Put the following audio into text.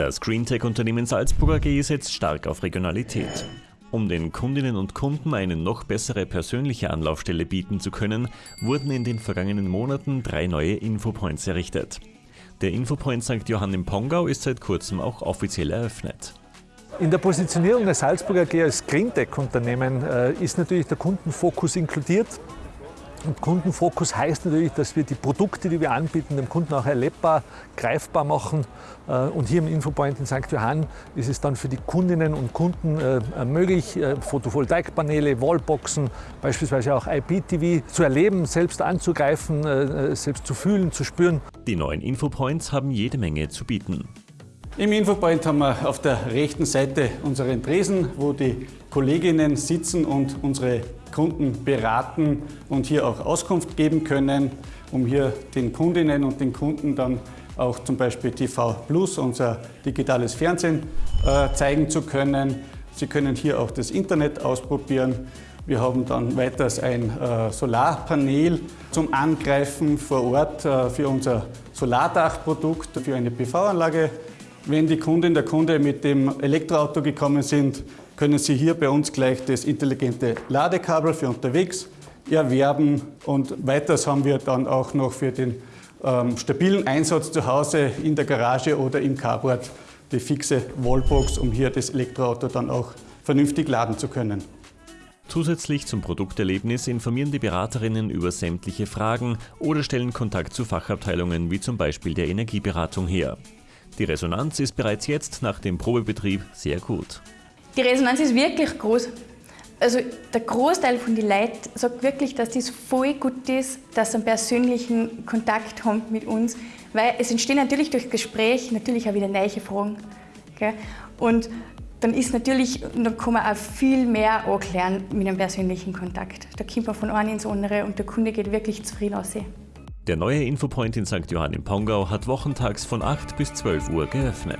Das Greentech-Unternehmen Salzburg AG setzt stark auf Regionalität. Um den Kundinnen und Kunden eine noch bessere persönliche Anlaufstelle bieten zu können, wurden in den vergangenen Monaten drei neue Infopoints errichtet. Der Infopoint St. Johann im Pongau ist seit kurzem auch offiziell eröffnet. In der Positionierung der Salzburger AG als Greentech-Unternehmen äh, ist natürlich der Kundenfokus inkludiert. Und Kundenfokus heißt natürlich, dass wir die Produkte, die wir anbieten, dem Kunden auch erlebbar, greifbar machen. Äh, und hier im Infopoint in St. Johann ist es dann für die Kundinnen und Kunden äh, möglich, äh, Photovoltaikpaneele, Wallboxen, beispielsweise auch IPTV zu erleben, selbst anzugreifen, selbst zu fühlen, zu spüren. Die neuen Infopoints haben jede Menge zu bieten. Im Infopoint haben wir auf der rechten Seite unseren Tresen, wo die Kolleginnen sitzen und unsere Kunden beraten und hier auch Auskunft geben können, um hier den Kundinnen und den Kunden dann auch zum Beispiel TV Plus, unser digitales Fernsehen, äh, zeigen zu können. Sie können hier auch das Internet ausprobieren. Wir haben dann weiters ein äh, Solarpanel zum Angreifen vor Ort äh, für unser Solardachprodukt, für eine PV-Anlage wenn die Kundin, der Kunde mit dem Elektroauto gekommen sind, können Sie hier bei uns gleich das intelligente Ladekabel für unterwegs erwerben. Und weiters haben wir dann auch noch für den ähm, stabilen Einsatz zu Hause in der Garage oder im Carport die fixe Wallbox, um hier das Elektroauto dann auch vernünftig laden zu können. Zusätzlich zum Produkterlebnis informieren die Beraterinnen über sämtliche Fragen oder stellen Kontakt zu Fachabteilungen wie zum Beispiel der Energieberatung her. Die Resonanz ist bereits jetzt nach dem Probebetrieb sehr gut. Die Resonanz ist wirklich groß. Also der Großteil von den Leuten sagt wirklich, dass das voll gut ist, dass sie einen persönlichen Kontakt haben mit uns, weil es entstehen natürlich durch Gespräch natürlich auch wieder neue Fragen. Gell? Und dann ist natürlich, dann kann man auch viel mehr erklären mit einem persönlichen Kontakt. Da kommt man von einem ins andere und der Kunde geht wirklich zufrieden aussehen. Der neue Infopoint in St. Johann im Pongau hat wochentags von 8 bis 12 Uhr geöffnet.